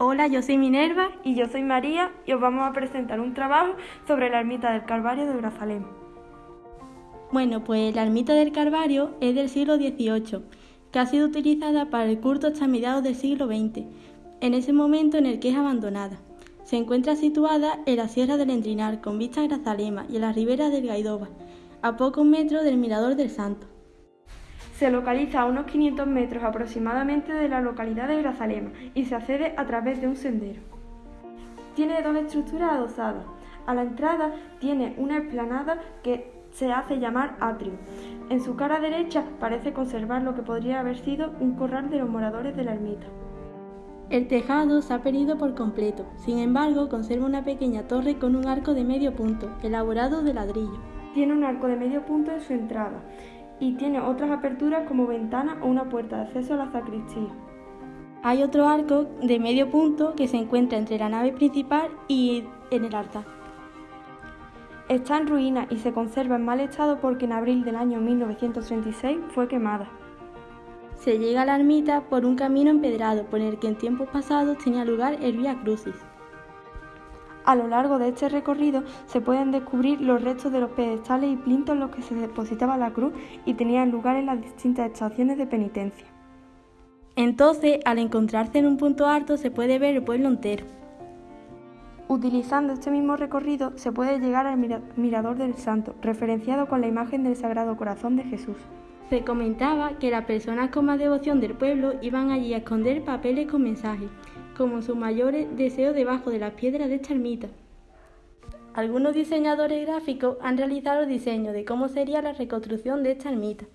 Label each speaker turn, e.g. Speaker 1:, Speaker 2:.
Speaker 1: Hola, yo soy Minerva
Speaker 2: y yo soy María y os vamos a presentar un trabajo sobre la ermita del Calvario de Brazalem.
Speaker 1: Bueno, pues la ermita del Calvario es del siglo XVIII, que ha sido utilizada para el culto hasta mediados del siglo XX, en ese momento en el que es abandonada. Se encuentra situada en la Sierra del Endrinar, con vista a Grazalema y en la ribera del Gaidova, a pocos metros del Mirador del Santo.
Speaker 2: Se localiza a unos 500 metros aproximadamente de la localidad de Grazalema y se accede a través de un sendero. Tiene dos estructuras adosadas. A la entrada tiene una explanada que se hace llamar atrio. En su cara derecha parece conservar lo que podría haber sido un corral de los moradores de la ermita.
Speaker 1: El tejado se ha perdido por completo, sin embargo conserva una pequeña torre con un arco de medio punto, elaborado de ladrillo.
Speaker 2: Tiene un arco de medio punto en su entrada y tiene otras aperturas como ventana o una puerta de acceso a la sacristía.
Speaker 1: Hay otro arco de medio punto que se encuentra entre la nave principal y en el altar.
Speaker 2: Está en ruina y se conserva en mal estado porque en abril del año 1936 fue quemada.
Speaker 1: Se llega a la ermita por un camino empedrado por el que en tiempos pasados tenía lugar el Vía Crucis.
Speaker 2: A lo largo de este recorrido se pueden descubrir los restos de los pedestales y plintos en los que se depositaba la cruz y tenían lugar en las distintas estaciones de penitencia.
Speaker 1: Entonces, al encontrarse en un punto alto, se puede ver el pueblo entero.
Speaker 2: Utilizando este mismo recorrido se puede llegar al Mirador del Santo, referenciado con la imagen del Sagrado Corazón de Jesús.
Speaker 1: Se comentaba que las personas con más devoción del pueblo iban allí a esconder papeles con mensajes, como su mayor deseo debajo de las piedras de esta ermita. Algunos diseñadores gráficos han realizado diseños de cómo sería la reconstrucción de esta ermita.